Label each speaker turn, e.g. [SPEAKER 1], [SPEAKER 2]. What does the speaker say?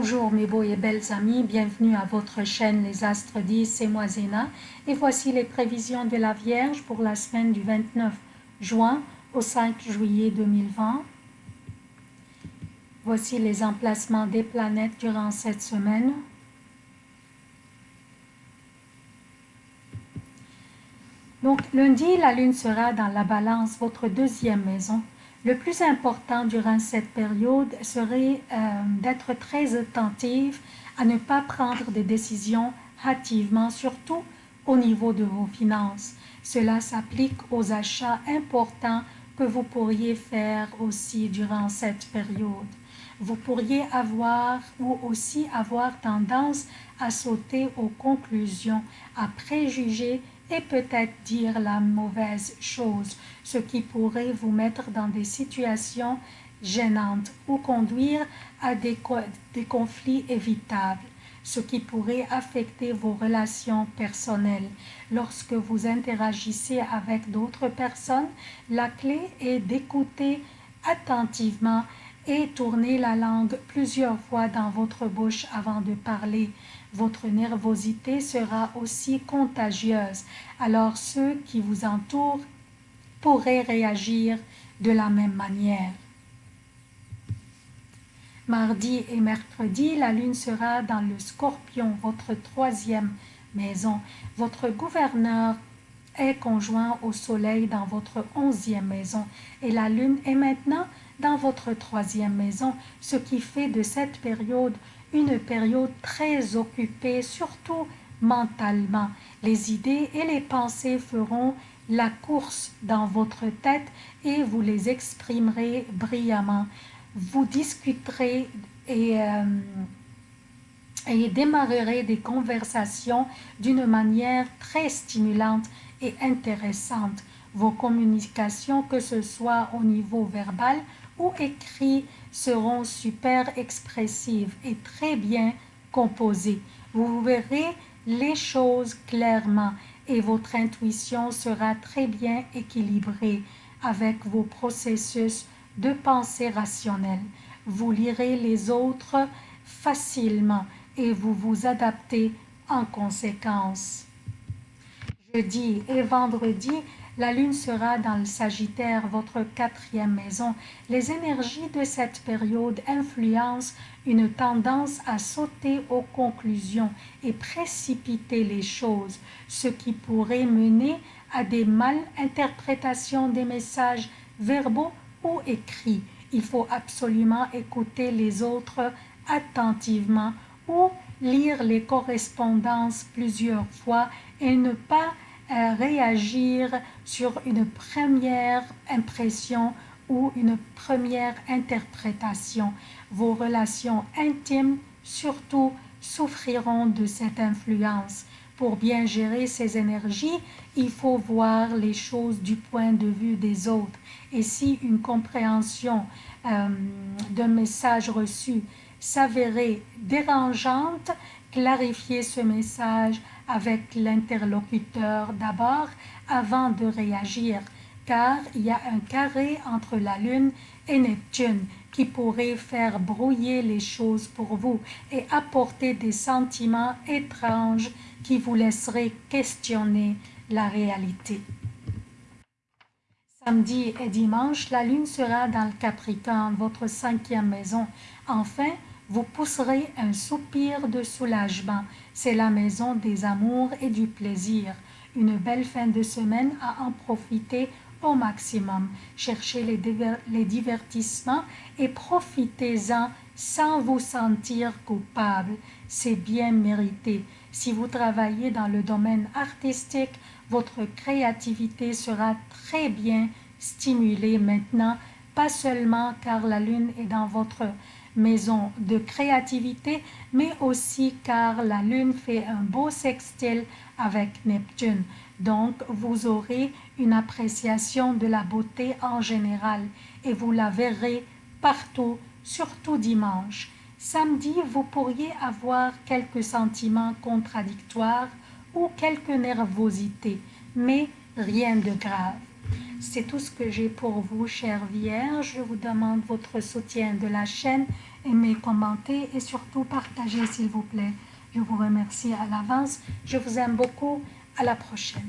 [SPEAKER 1] Bonjour mes beaux et belles amis, bienvenue à votre chaîne Les Astres 10, c'est moi Zéna et voici les prévisions de la Vierge pour la semaine du 29 juin au 5 juillet 2020. Voici les emplacements des planètes durant cette semaine. Donc lundi, la Lune sera dans la balance, votre deuxième maison. Le plus important durant cette période serait euh, d'être très attentif à ne pas prendre des décisions hâtivement, surtout au niveau de vos finances. Cela s'applique aux achats importants que vous pourriez faire aussi durant cette période. Vous pourriez avoir ou aussi avoir tendance à sauter aux conclusions, à préjuger et peut-être dire la mauvaise chose, ce qui pourrait vous mettre dans des situations gênantes ou conduire à des, conflits évitables ce qui pourrait affecter vos relations personnelles. Lorsque vous interagissez avec d'autres personnes, la clé est d'écouter attentivement et tourner la langue plusieurs fois dans votre bouche avant de parler. Votre nervosité sera aussi contagieuse, alors ceux qui vous entourent pourraient réagir de la même manière. Mardi et mercredi, la lune sera dans le scorpion, votre troisième maison. Votre gouverneur est conjoint au soleil dans votre onzième maison et la lune est maintenant dans votre troisième maison, ce qui fait de cette période une période très occupée, surtout mentalement. Les idées et les pensées feront la course dans votre tête et vous les exprimerez brillamment. Vous discuterez et, euh, et démarrerez des conversations d'une manière très stimulante et intéressante. Vos communications, que ce soit au niveau verbal ou écrit, seront super expressives et très bien composées. Vous verrez les choses clairement et votre intuition sera très bien équilibrée avec vos processus de pensée rationnelle. Vous lirez les autres facilement et vous vous adaptez en conséquence. Jeudi et vendredi, la lune sera dans le Sagittaire, votre quatrième maison. Les énergies de cette période influencent une tendance à sauter aux conclusions et précipiter les choses, ce qui pourrait mener à des mal-interprétations des messages verbaux ou écrits. Il faut absolument écouter les autres attentivement ou lire les correspondances plusieurs fois et ne pas réagir sur une première impression ou une première interprétation. Vos relations intimes, surtout, souffriront de cette influence. Pour bien gérer ces énergies, il faut voir les choses du point de vue des autres. Et si une compréhension euh, d'un message reçu s'avérait dérangeante, clarifier ce message avec l'interlocuteur d'abord avant de réagir, car il y a un carré entre la Lune et Neptune qui pourrait faire brouiller les choses pour vous et apporter des sentiments étranges qui vous laisseraient questionner la réalité. Samedi et dimanche, la Lune sera dans le Capricorne, votre cinquième maison. Enfin, vous pousserez un soupir de soulagement. C'est la maison des amours et du plaisir. Une belle fin de semaine à en profiter au maximum. Cherchez les, divertissements et profitez-en sans vous sentir coupable. C'est bien mérité. Si vous travaillez dans le domaine artistique, votre créativité sera très bien stimulée maintenant, pas seulement car la lune est dans votre maison de créativité, mais aussi car la Lune fait un beau sextile avec Neptune. Donc, vous aurez une appréciation de la beauté en général et vous la verrez partout, surtout dimanche. Samedi, vous pourriez avoir quelques sentiments contradictoires ou quelques nervosités, mais rien de grave. C'est tout ce que j'ai pour vous, chère Vierge. Je vous demande votre soutien de la chaîne aimer, commenter et surtout partager s'il vous plaît. Je vous remercie à l'avance. Je vous aime beaucoup. À la prochaine.